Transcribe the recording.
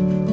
Bye.